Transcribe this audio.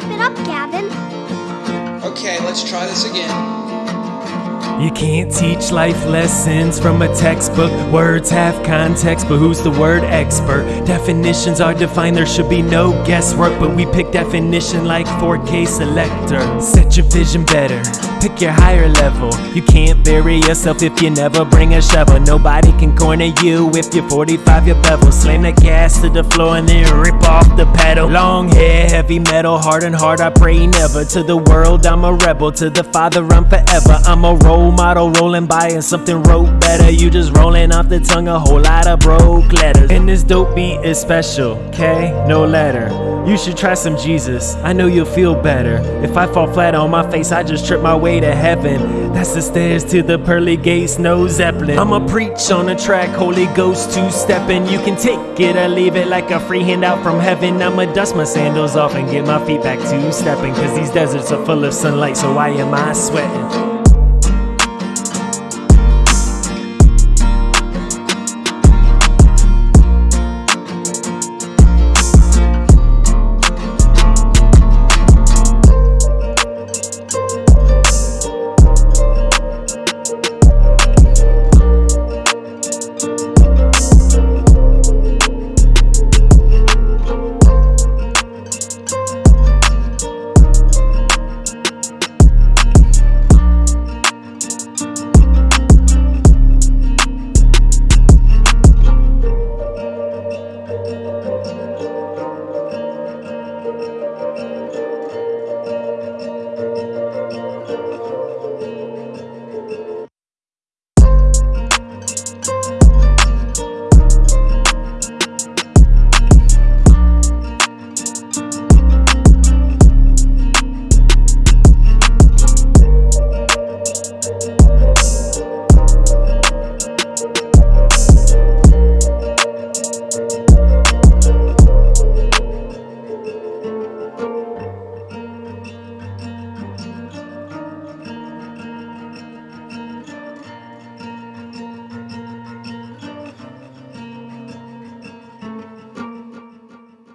Gavin. Okay, let's try this again. You can't teach life lessons from a textbook. Words have context, but who's the word expert? Definitions are defined, there should be no guesswork. But we pick definition like 4K selector. Set your vision better, pick your higher level. You can't bury yourself if you never bring a shovel. Nobody can corner you if you're 45 your bevel. Slam the gas to the floor and then rip off the pedal. Long hair, heavy metal, hard and hard. I pray never. To the world, I'm a rebel. To the Father, I'm forever. I'm a role model rolling by and something wrote better. You just rolling off the tongue a whole lot of broke letters. And this dope beat is special, okay? No letter. You should try some Jesus. I know you'll feel better. If I fall flat on my face, I just trip my way to heaven. That's the stairs to the pearly gates, no Zeppelin. I'ma preach on a track, Holy Ghost two stepping. You can take it or leave it like a free handout from heaven. I'ma dust my sandals off and get my feet back to stepping. Cause these deserts are full of sunlight, so why am I sweating?